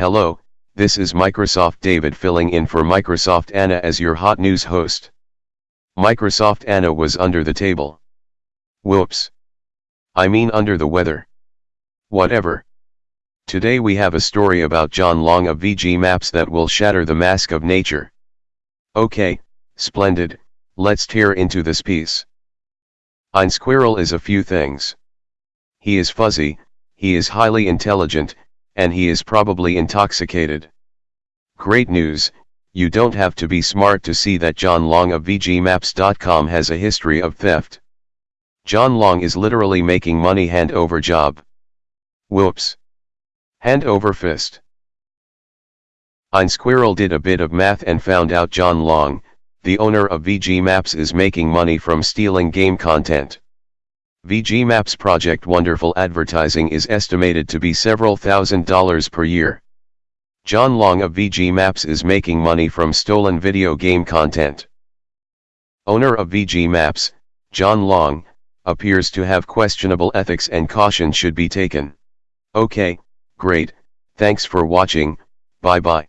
Hello, this is Microsoft David filling in for Microsoft Anna as your hot news host. Microsoft Anna was under the table. Whoops. I mean under the weather. Whatever. Today we have a story about John Long of VG Maps that will shatter the mask of nature. Okay, splendid, let's tear into this piece. Ein squirrel is a few things. He is fuzzy, he is highly intelligent, and he is probably intoxicated. Great news, you don't have to be smart to see that John Long of VGMaps.com has a history of theft. John Long is literally making money hand over job. Whoops. Hand over fist. Ein Squirrel did a bit of math and found out John Long, the owner of VG Maps is making money from stealing game content. VG Maps Project Wonderful Advertising is estimated to be several thousand dollars per year. John Long of VG Maps is making money from stolen video game content. Owner of VG Maps, John Long, appears to have questionable ethics and caution should be taken. Okay, great, thanks for watching, bye bye.